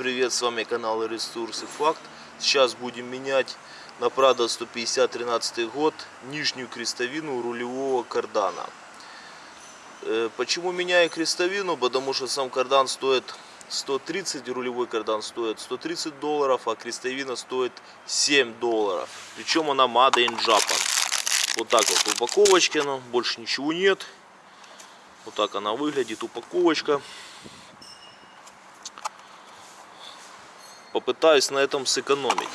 привет, с вами канал Ресурсы Факт. Сейчас будем менять на Prado 150 13 год нижнюю крестовину рулевого кардана. Э, Почему меняю крестовину? Потому что сам кардан стоит 130, рулевой кардан стоит 130 долларов, а крестовина стоит 7 долларов. Причем она Made in Japan. Вот так вот в упаковочке она, больше ничего нет. Вот так она выглядит, упаковочка. Попытаюсь на этом сэкономить.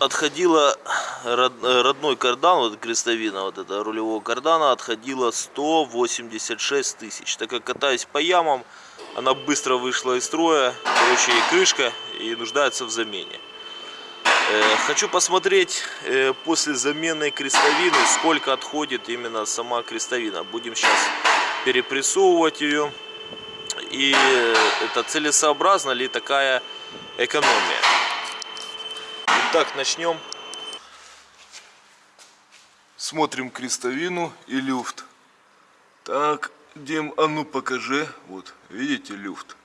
Отходила род- родной кардан, вот крестовина вот это рулевого кардана, отходила 186 тысяч. Так как катаюсь по ямам, она быстро вышла из строя, короче, и крышка, и нуждается в замене. Э, Хочу посмотреть э, после замены крестовины, сколько отходит именно сама крестовина. Будем сейчас перепрессовывать ее. И это целесообразна ли такая экономия. Итак, начнем. Смотрим крестовину и люфт. Так, Дим, а ну покажи. Вот, видите люфт?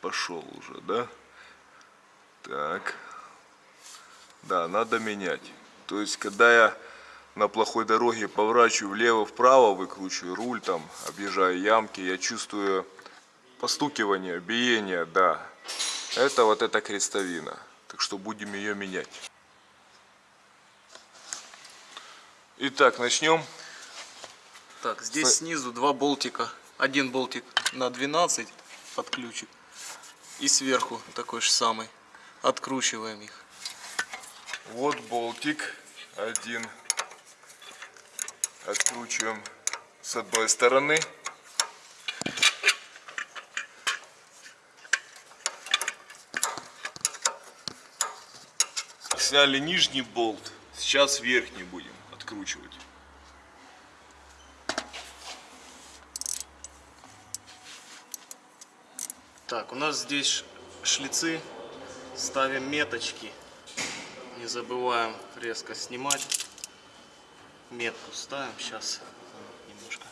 Пошел уже, да? Так. Да, надо менять. То есть, когда я на плохой дороге поворачиваю влево-вправо, выкручиваю руль, там, объезжаю ямки, я чувствую постукивание, биение, да. Это вот эта крестовина. Так что будем ее менять. Итак, начнем. Так, здесь С- снизу два болтика. Один болтик на 12 под ключик. И сверху такой же самый. Откручиваем их. Вот болтик один. Откручиваем с одной стороны. Сняли нижний болт. Сейчас верхний будем откручивать. Так, у нас здесь шлицы. Ставим меточки. Не забываем резко снимать. Метку ставим. Сейчас немножко.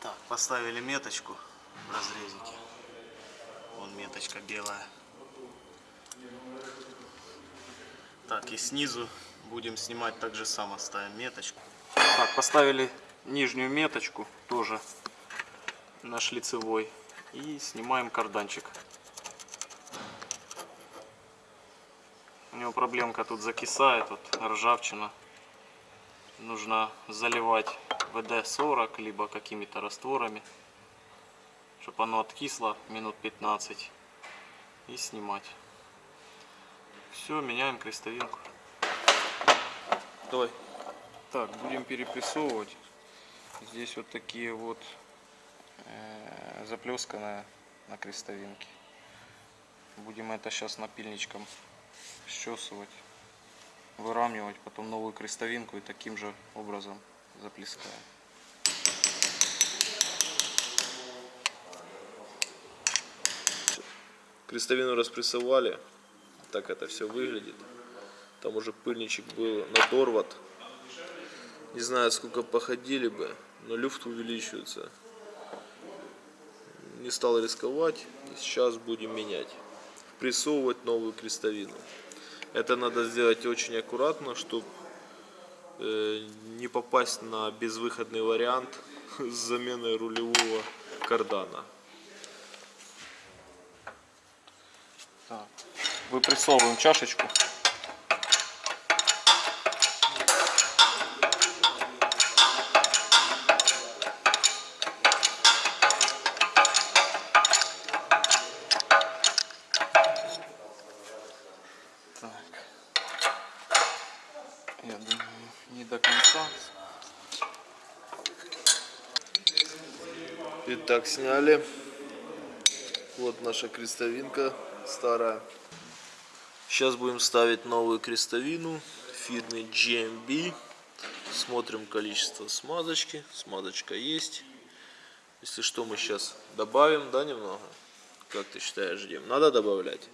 Так, поставили меточку в разрезике. Вон меточка белая. Так, и снизу будем снимать так же само. Ставим меточку. Так, поставили нижнюю меточку тоже на шлицевой. И снимаем карданчик. У него проблемка тут закисает, вот ржавчина. Нужно заливать ВД-40, либо какими-то растворами, чтобы оно откисло минут 15 и снимать. Все, меняем крестовинку. Давай. Так, будем перепрессовывать. Здесь вот такие вот э, заплесканная на крестовинке. Будем это сейчас напильничком счесывать, выравнивать, потом новую крестовинку и таким же образом заплескаем. Крестовину распрессовали. Так это все выглядит. Там уже пыльничек был надорват. Не знаю, сколько походили бы, но люфт увеличивается. Не стал рисковать. Сейчас будем менять. Прессовывать новую крестовину. Это надо сделать очень аккуратно, чтобы не попасть на безвыходный вариант с заменой рулевого кардана. Так. Выпрессовываем чашечку. Итак, сняли. Вот наша крестовинка старая. Сейчас будем ставить новую крестовину фирмы GMB. Смотрим количество смазочки. Смазочка есть. Если что, мы сейчас добавим, да, немного? Как ты считаешь, Дим? Надо добавлять?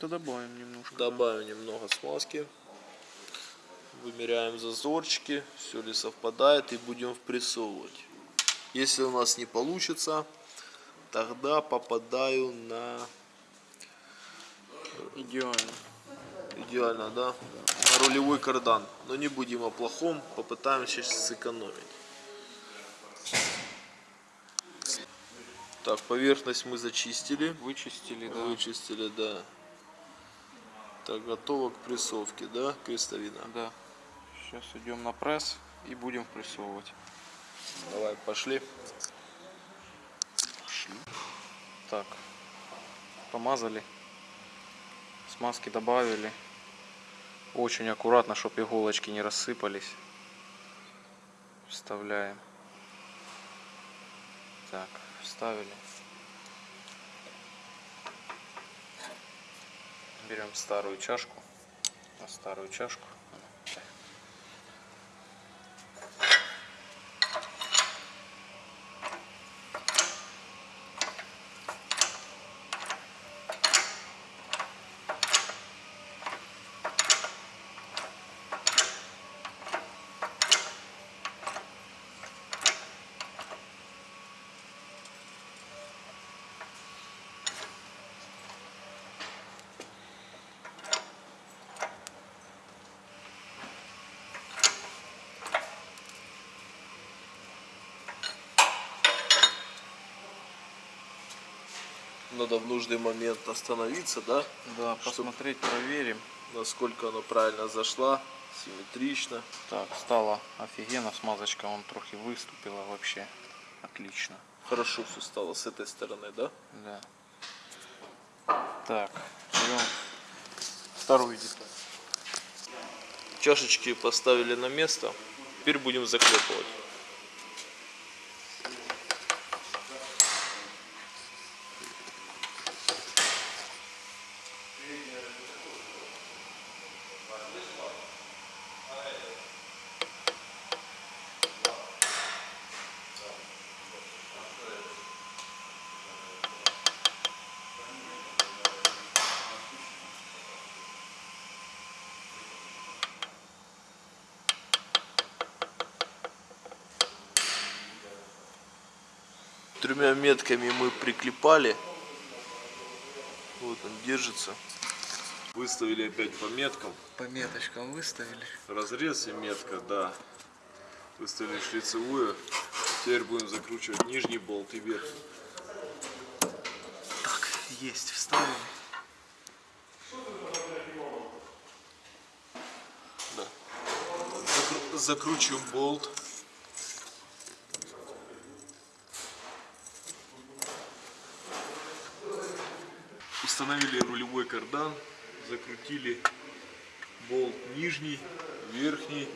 То добавим немножко. Добавим немного смазки. Вымеряем зазорчики, все ли совпадает и будем впрессовывать. Если у нас не получится, тогда попадаю на Идеально. идеально, да, на рулевой кардан. Но не будем о плохом, попытаемся сэкономить. Так, поверхность мы зачистили. Вычистили, да. Вычистили, да. Так, готово к прессовке, да, крестовина? Да. Сейчас идем на пресс и будем прессовывать. Давай, пошли. Так. Помазали. Смазки добавили. Очень аккуратно, чтобы иголочки не рассыпались. Вставляем. Так, вставили. Берем старую чашку. На старую чашку. Надо в нужный момент остановиться, да? Да, посмотреть, проверим. Насколько она правильно зашла, симметрично. Так, стало офигенно, смазочка он трохи выступила вообще. Отлично. Хорошо все стало с этой стороны, да? Да. Так, берем вторую деталь. Чашечки поставили на место. Теперь будем заклепывать. Тремя метками мы приклепали. Вот он держится. Выставили опять по меткам. По меточкам выставили. Разрез и метка, да. Выставили шлицевую. Теперь будем закручивать нижний болт и верхний. Так, есть, вставили. Да. Закру- Закручиваем болт. Установили рулевой кардан, закрутили болт нижний, верхний.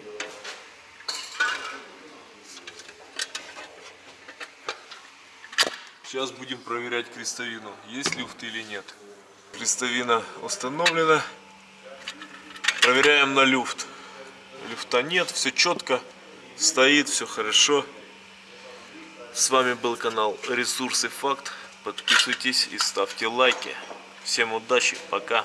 Сейчас будем проверять крестовину, есть люфт или нет. Крестовина установлена. Проверяем на люфт. Люфта нет, все четко, стоит, все хорошо. С вами был канал Ресурсы Факт. Подписывайтесь и ставьте лайки. Всем удачи, пока.